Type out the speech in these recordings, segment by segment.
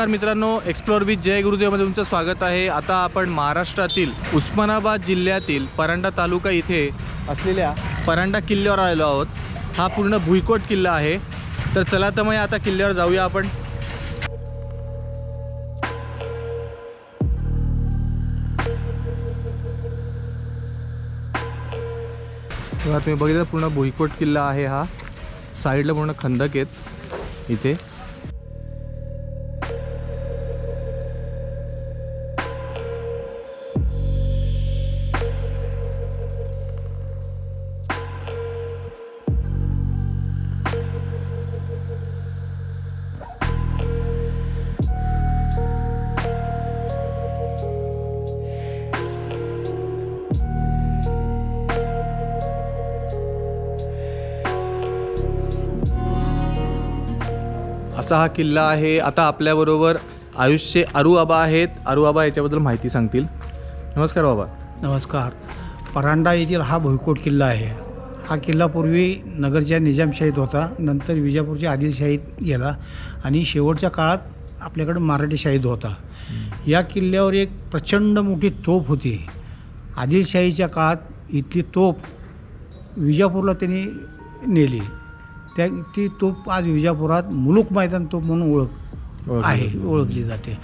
नमस्कार मित्रांनो explore with जय गुरुदेवमध्ये तुमचं स्वागत आहे. आता आपण महाराष्ट्रातील उस्मानाबाद जिल्ह्यातील परांडा तालुका इथे असलेल्या परांडा किल्ल्यावर आलेलो आहोत. हा पूर्ण भुईकोट किल्ला आहे. तर चला तर मग आता किल्ल्यावर जाऊया आपण. तुम्ही बघितलं पूर्ण भुईकोट किल्ला आहे हा. साईडला पूर्ण खंदक आहेत इथे. असा हा किल्ला आहे. आता आपल्याबरोबर आयुष्य अरू आबा आहेत. अरू आबा याच्याबद्दल माहिती सांगतील. नमस्कार बाबा. नमस्कार. परांडा येथील हा भुईकोट किल्ला आहे. हा किल्ला पूर्वी नगरच्या निजामशाहीत होता. नंतर विजापूरच्या आदिलशाहीत गेला आणि शेवटच्या काळात आपल्याकडे मराठीशाहीत होता. या किल्ल्यावर एक प्रचंड मोठी तोफ होती. आदिलशाहीच्या काळात इथली तोफ विजापूरला त्यांनी नेली. त्या ती तोफ आज विजापुरात मुलुक मैदान तोफ म्हणून ओळख आहे. ओळखली जाते.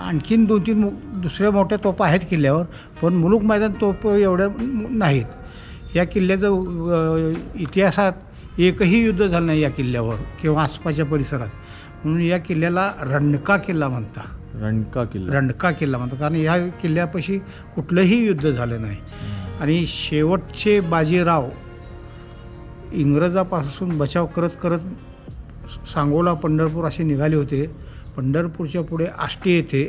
आणखीन दोन तीन दुसऱ्या मोठ्या तोफा आहेत किल्ल्यावर पण मुलुक मैदान तोफ एवढ्या नाहीत. या किल्ल्याचं इतिहासात एकही युद्ध झालं नाही या किल्ल्यावर किंवा आसपासच्या परिसरात. म्हणून या किल्ल्याला रणका किल्ला म्हणतात. रणका किल्ला. रणका किल्ला म्हणतात. कारण या किल्ल्यापाशी कुठलंही युद्ध झालं नाही. आणि शेवटचे बाजीराव इंग्रजापासून बचाव करत करत सांगोला पंढरपूर असे निघाले होते. पंढरपूरच्या पुढे आष्टी येथे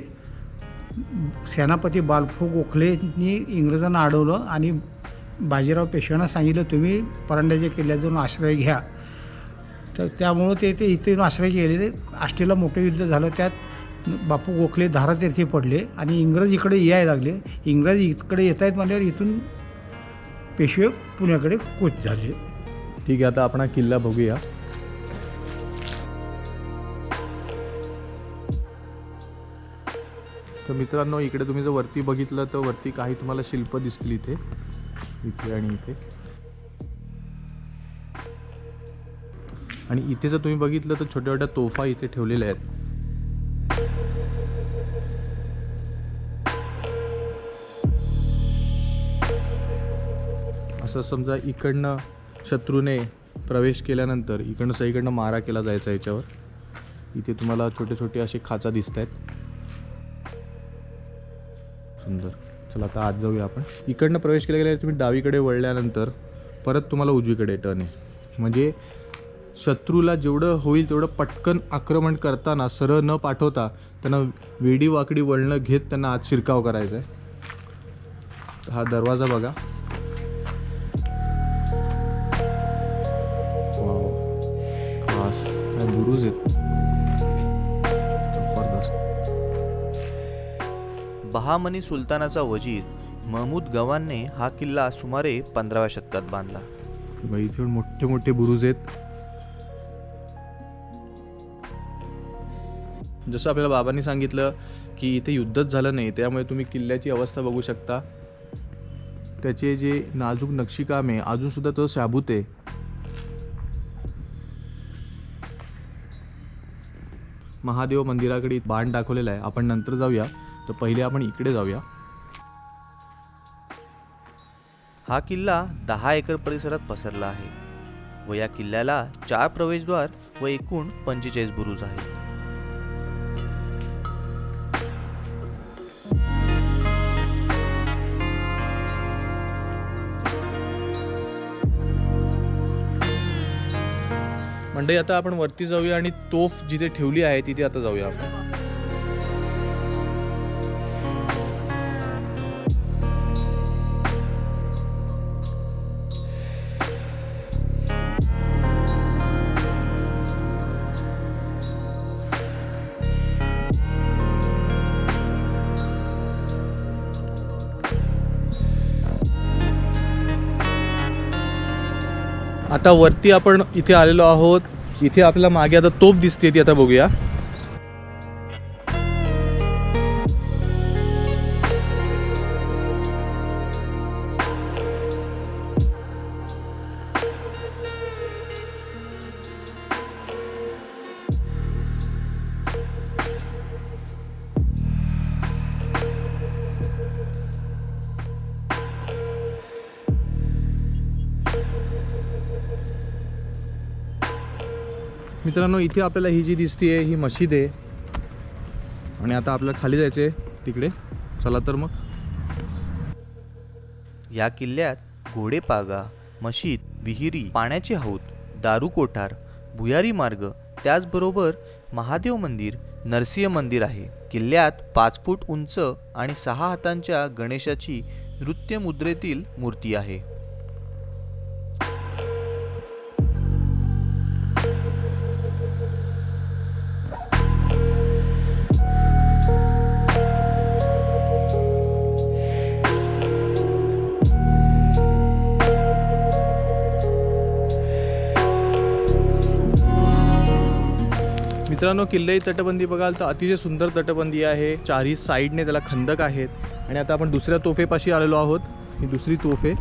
सेनापती बालफो गोखलेंनी इंग्रजांना अडवलं आणि बाजीराव पेशव्यांना सांगितलं तुम्ही परांड्याच्या किल्ल्यात जाऊन आश्रय घ्या. तर त्यामुळं ते ते इथे येऊन आश्रय गेले. आष्टीला मोठं युद्ध झालं. त्यात बापू गोखले धारातीर्थी पडले आणि इंग्रज इकडे यायला लागले. इंग्रज इकडे येत आहेत म्हणल्यावर इथून पेशवे पुण्याकडे कूच झाले. ठीक आहे आता आपण हा किल्ला बघूया. तर मित्रांनो इकडे तुम्ही जर वरती बघितलं तर वरती काही तुम्हाला शिल्प दिसतील इथे. इथे आणि इथे. आणि इथे जर तुम्ही बघितलं तर छोट्या छोट्या तोफा इथे ठेवलेल्या आहेत. असं समजा इकडनं शत्रूने प्रवेश केल्यानंतर इकडनं सगळीकडनं मारा केला जायचा याच्यावर. इथे तुम्हाला छोटे छोटे असे खाचा दिसत आहेत सुंदर. चला आता आत जाऊया आपण. इकडनं प्रवेश केला गेल्यावर तुम्ही डावीकडे वळल्यानंतर परत तुम्हाला उजवीकडे टर्न आहे. म्हणजे शत्रूला जेवढं होईल तेवढं पटकन आक्रमण करताना सरळ न पाठवता त्यांना वेडी वाकडी वळणं घेत त्यांना आत शिरकाव करायचा आहे हा दरवाजा बघा. बुरुज आहेत. जबरदस्त. बहामनी सुलतानाचा वजीर महमूद गवानने हा किल्ला सुमारे पंधराव्या शतकात बांधला. इथे मोठे मोठे बुरुज आहेत. जसं आपल्याला बाबांनी सांगितलं की इथे युद्धच झालं नाही त्यामुळे तुम्ही किल्ल्याची अवस्था बघू शकता. त्याचे जे नाजूक नक्षीकाम आहे अजून सुद्धा तो शाबूत आहे. महादेव मंदिराकडे बाण दाखवलेला आहे. आपण नंतर जाऊया. तर पहिले आपण इकडे जाऊया. हा किल्ला दहा एकर परिसरात पसरला आहे व या किल्ल्याला चार प्रवेशद्वार व एकूण पंचेचाळीस बुरुज आहेत. मंडळी आता आपण वरती जाऊया आणि तोफ जिथे ठेवली आहे तिथे आता जाऊया आपण. आता वरती आपण इथे आलेलो आहोत. इथे आपल्याला मागे आता तोफ दिसते ती आता बघूया. मित्रांनो इथे आपल्याला ही जी दिसते आहे ही मशीद आहे. आणि आता आपल्याला खाली जायचं आहे तिकडे. चला तर मग. या किल्ल्यात घोडेपागा मशीद विहिरी पाण्याचे हौद दारू कोठार भुयारी मार्ग त्याचबरोबर महादेव मंदिर नरसिंह मंदिर आहे. किल्ल्यात पाच फूट उंच आणि सहा हातांच्या गणेशाची नृत्य मुद्रेतील मूर्ती आहे. मित्रांनो किल्ले तटबंदी बघाल तर अतिशय सुंदर तटबंदी आहे. चारही साईडने त्याला खंदक आहेत. आणि आता आपण दुसऱ्या तोफेपाशी आलेलो आहोत. ही दुसरी तोफे.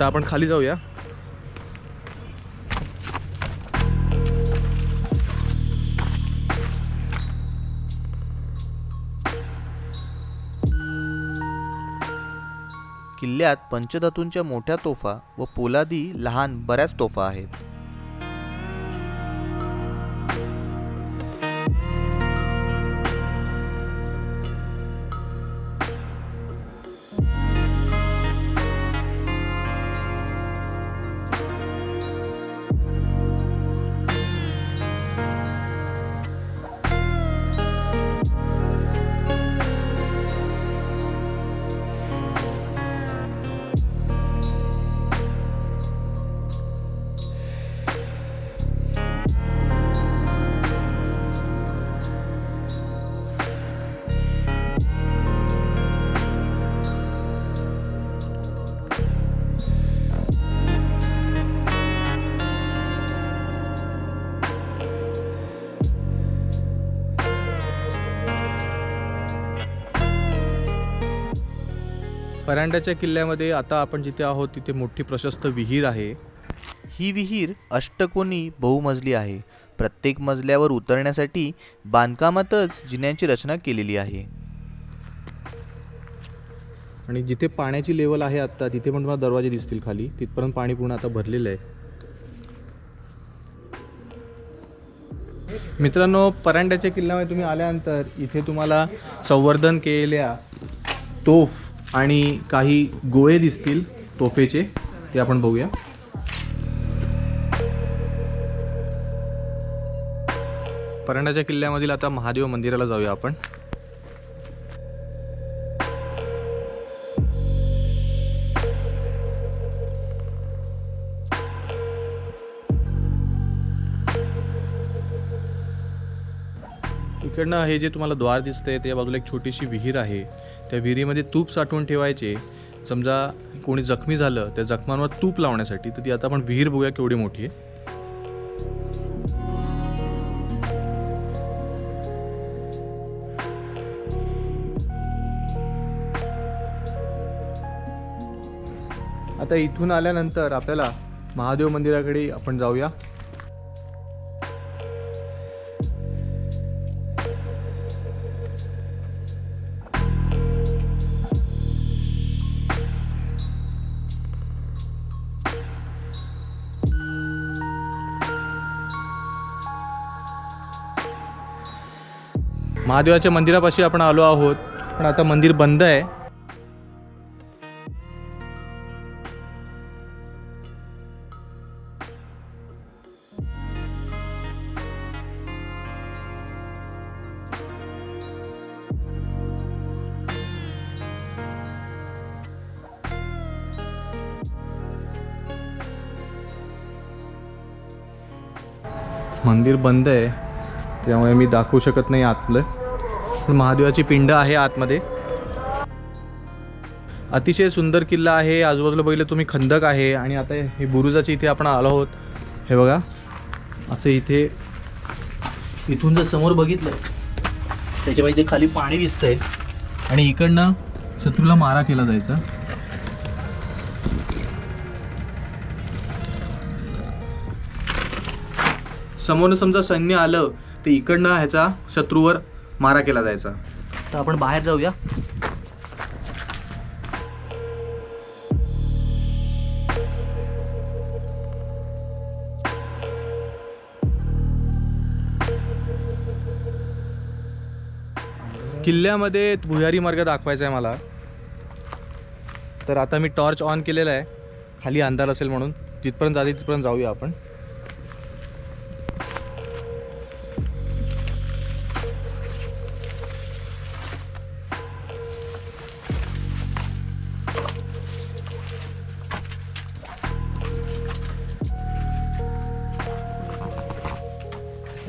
तर आपण खाली जाऊया. किल्ल्यात पंचधातूंच्या मोठ्या तोफा व पोलादी लहान बऱ्याच तोफा आहेत. परांड्याच्या किल्ल्यामध्ये आता आपण जिथे आहोत तिथे मोठी प्रशस्त विहीर आहे. ही विहीर अष्टकोनी बहुमजली आहे. प्रत्येक मजल्यावर उतरण्यासाठी बांधकामातच जिन्यांची रचना केलेली आहे. आणि जिथे पाण्याची लेवल आहे आत्ता तिथे पण तुम्हाला दरवाजे दिसतील खाली. तिथपर्यंत पाणी पूर्ण आता भरलेलं आहे. मित्रांनो परांड्याच्या किल्ल्यामध्ये तुम्ही आल्यानंतर इथे तुम्हाला संवर्धन केलेल्या तोफ आणि काही गोळे दिसतील तोफेचे ते आपण बघूया. परंडाच्या किल्ल्यामधील आता महादेव मंदिराला जाऊया आपण. इकडनं हे जे तुम्हाला द्वार दिसतंय त्या बाजूला एक छोटीशी विहीर आहे. त्या विहिरीमध्ये तूप साठवून ठेवायचे. समजा कोणी जखमी झालं त्या जखमांवर तूप लावण्यासाठी तर ती आता आपण विहीर बघूया केवढी मोठी आहे. आता इथून आल्यानंतर आपल्याला महादेव मंदिराकडे आपण जाऊया. महादेवाच्या मंदिरापाशी आपण आलो आहोत. पण आता मंदिर बंद आहे. मंदिर बंद आहे. त्यामुळे मी दाखवू शकत नाही आतलं. पण महादेवाची पिंड आहे आतमध्ये. अतिशय सुंदर किल्ला आहे. आजूबाजूला बघितलं तुम्ही खंदक आहे आणि आता हे बुरुजाची इथे आपण आलो आहोत. हे बघा. असं इथे इथून जर समोर बघितलं त्याच्या इथे खाली पाणी दिसतंय. आणि इकडनं शत्रूला मारा केला जायचा. समोर समजा सैन्य आलं तर इकडनं ह्याचा शत्रूवर मारा केला जायचा. तर आपण बाहेर जाऊया. किल्ल्यामध्ये भुयारी मार्ग दाखवायचा आहे मला. तर आता मी टॉर्च ऑन केलेला आहे खाली अंधार असेल म्हणून. तिथपर्यंत जाते तिथपर्यंत जाऊया आपण.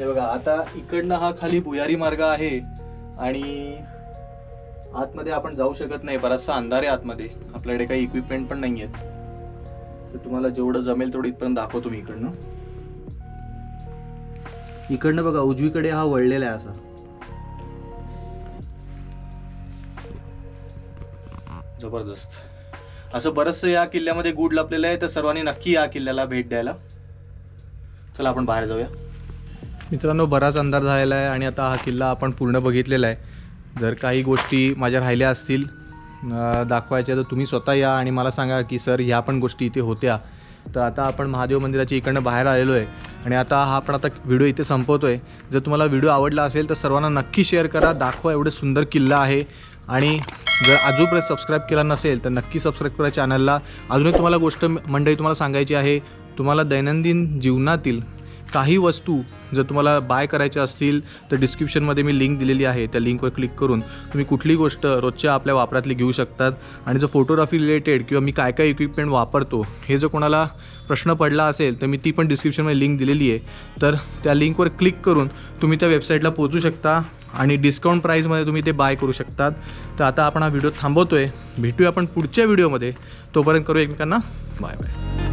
बघा आता इकडनं हा खाली भुयारी मार्ग आहे आणि आतमध्ये आपण जाऊ शकत नाही. बराचसा अंधार आहे आतमध्ये. आपल्याकडे काही इक्विपमेंट पण नाही आहेत तर तुम्हाला जेवढं जमेल तेवढं इथपर्यंत दाखवतो मी इकडनं. इकडनं बघा उजवीकडे हा वळलेला आहे असा. जबरदस्त. असं बरंचसं या किल्ल्यामध्ये गुड लपलेलं आहे तर सर्वांनी नक्की या किल्ल्याला भेट द्यायला. चला आपण बाहेर जाऊया. मित्रांनो बराच अंधार झालेला आहे आणि आता हा किल्ला आपण पूर्ण बघितलेला आहे. जर काही गोष्टी माझ्या राहिल्या असतील दाखवायच्या तर तुम्ही स्वतः या आणि मला सांगा की सर ह्या पण गोष्टी इथे होत्या. तर आता आपण महादेव मंदिराच्या इकडनं बाहेर आलेलो आहे आणि आता हा आपण आता व्हिडिओ इथे संपवतो आहे जर तुम्हाला व्हिडिओ आवडला असेल तर सर्वांना नक्की शेअर करा दाखवा एवढं सुंदर किल्ला आहे. आणि जर अजूनपर्यंत सबस्क्राईब केला नसेल तर नक्की सबस्क्राईब करा चॅनलला अजूनही तुम्हाला गोष्ट मंडळी तुम्हाला सांगायची आहे तुम्हाला दैनंदिन जीवनातील काही वस्तू जर तुम्हाला बाय करायच्या असतील तर डिस्क्रिप्शनमध्ये मी लिंक दिलेली आहे. त्या लिंकवर क्लिक करून तुम्ही कुठली गोष्ट रोजच्या आपल्या वापरातली घेऊ शकतात. आणि जर फोटोग्राफी रिलेटेड किंवा मी काय काय इक्विपमेंट वापरतो हे जर कोणाला प्रश्न पडला असेल तर मी ती पण डिस्क्रिप्शनमध्ये लिंक दिलेली आहे. तर त्या लिंकवर क्लिक करून तुम्ही त्या वेबसाईटला पोचू शकता आणि डिस्काउंट प्राईजमध्ये तुम्ही ते बाय करू शकतात. तर आता आपण हा व्हिडिओ थांबवतो आहे भेटूया आपण पुढच्या व्हिडिओमध्ये तोपर्यंत करू एकमेकांना. Bye bye